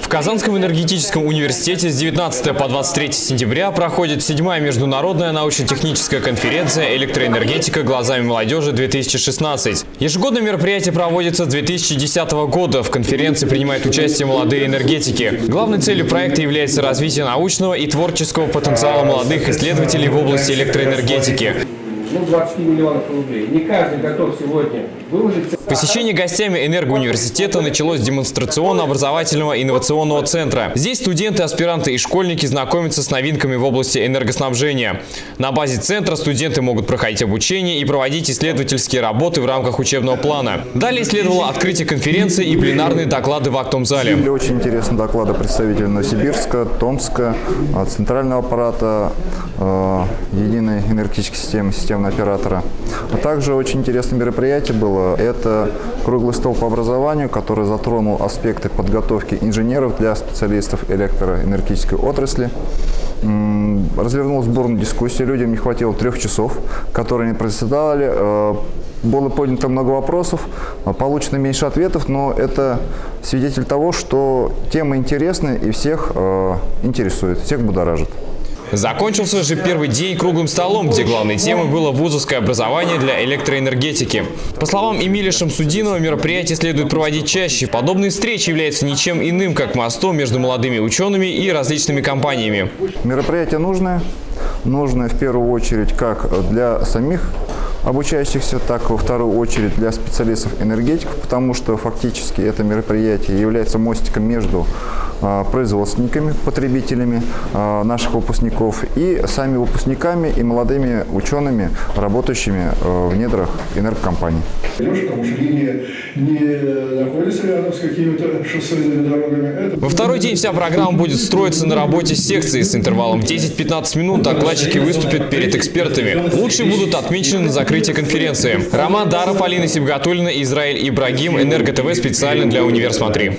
В Казанском энергетическом университете с 19 по 23 сентября проходит седьмая международная научно-техническая конференция «Электроэнергетика глазами молодежи-2016». Ежегодное мероприятие проводится с 2010 года. В конференции принимают участие молодые энергетики. Главной целью проекта является развитие научного и творческого потенциала молодых исследователей в области электроэнергетики ну, 20 миллионов рублей. Не каждый готов сегодня выложить. Посещение гостями энергоуниверситета началось с демонстрационно-образовательного инновационного центра. Здесь студенты, аспиранты и школьники знакомятся с новинками в области энергоснабжения. На базе центра студенты могут проходить обучение и проводить исследовательские работы в рамках учебного плана. Далее следовало открытие конференции и пленарные доклады в актовом зале. Были очень интересные доклады представителей Новосибирска, Томска, Центрального аппарата, э, Единой энергетической системы, системы оператора. А также очень интересное мероприятие было. Это круглый стол по образованию, который затронул аспекты подготовки инженеров для специалистов электроэнергетической отрасли. Развернулась бурная дискуссия, людям не хватило трех часов, которые они проседали. Э, было поднято много вопросов, получено меньше ответов, но это свидетель того, что тема интересная и всех э, интересует, всех будоражит. Закончился же первый день круглым столом, где главной темой было вузовское образование для электроэнергетики. По словам Эмилия Шамсудинова, мероприятие следует проводить чаще. Подобные встречи являются ничем иным, как мостом между молодыми учеными и различными компаниями. Мероприятие нужное. Нужное в первую очередь как для самих обучающихся, так во вторую очередь для специалистов-энергетиков, потому что фактически это мероприятие является мостиком между а, производственниками, потребителями а, наших выпускников и сами выпускниками и молодыми учеными, работающими а, в недрах энергокомпаний. Потому что линия не находится рядом с какими-то шоссейными дорогами. Во второй день вся программа будет строиться на работе секции с интервалом в 10-15 минут. Докладчики выступят перед экспертами. Лучшие будут отмечены на закрытии конференции. Роман Даров, Алина Сибгатулина, Израиль Ибрагим, Энерго ТВ специально для Универсмотри.